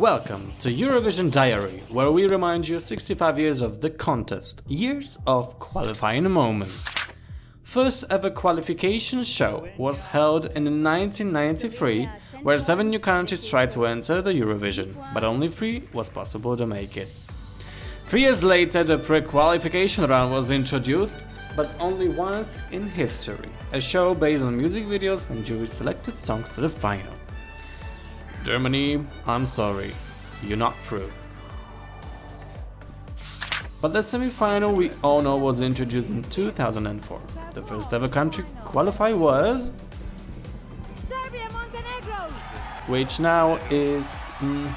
Welcome to Eurovision Diary, where we remind you 65 years of the contest, years of qualifying moments. First ever qualification show was held in 1993, where seven new countries tried to enter the Eurovision, but only three was possible to make it. Three years later, the pre-qualification round was introduced, but only once in history, a show based on music videos when juries selected songs to the final. Germany, I'm sorry, you're not through. But the semi-final we all know was introduced in 2004. The first ever country qualify was... Serbia, Montenegro. which now is mm,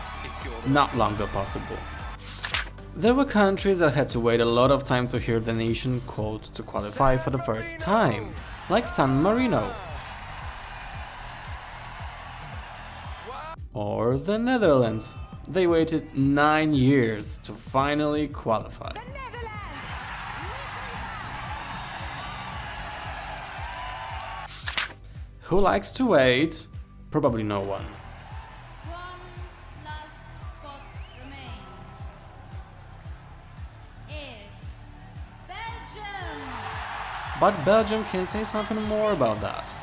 not longer possible. There were countries that had to wait a lot of time to hear the nation called to qualify for the first time, like San Marino. Or the Netherlands. They waited 9 years to finally qualify. Who likes to wait? Probably no one. One last spot. It's Belgium. But Belgium can say something more about that.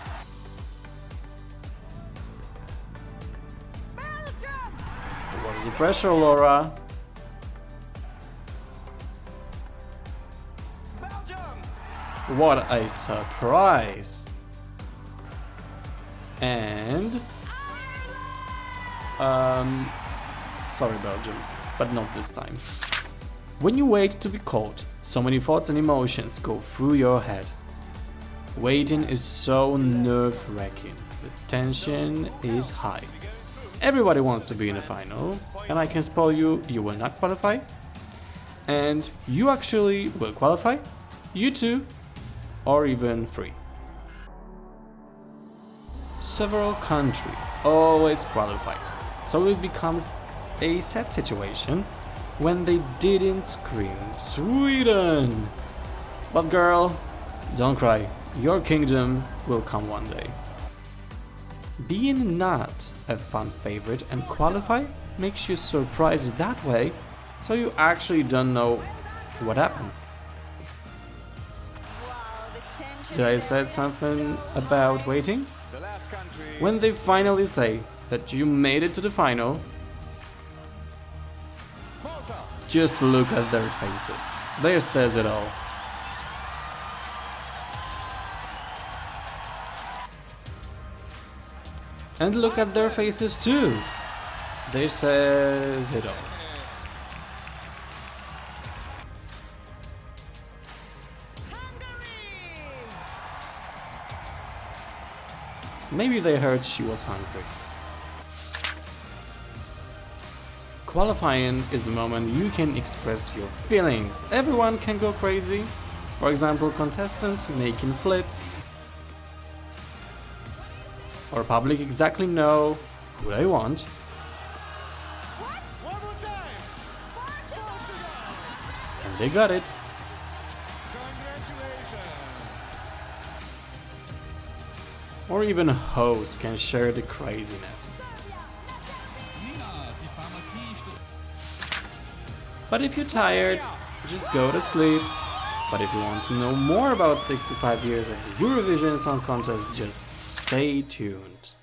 The pressure, Laura? What a surprise! And... Um... Sorry Belgium, but not this time. When you wait to be called, so many thoughts and emotions go through your head. Waiting is so nerve-wracking, the tension is high. Everybody wants to be in the final, and I can spoil you, you will not qualify. And you actually will qualify, you too, or even three. Several countries always qualified, so it becomes a sad situation when they didn't scream Sweden. But girl, don't cry, your kingdom will come one day. Being not a fan favorite and qualify makes you surprised that way, so you actually don't know what happened. Did I said something about waiting? When they finally say that you made it to the final, just look at their faces. They says it all. And look at their faces too. They says it all. Maybe they heard she was hungry. Qualifying is the moment you can express your feelings. Everyone can go crazy. For example, contestants making flips. Or public exactly know who they want. And they got it. Or even a host can share the craziness. But if you're tired, just go to sleep. But if you want to know more about 65 years of the Eurovision Song Contest, just stay tuned.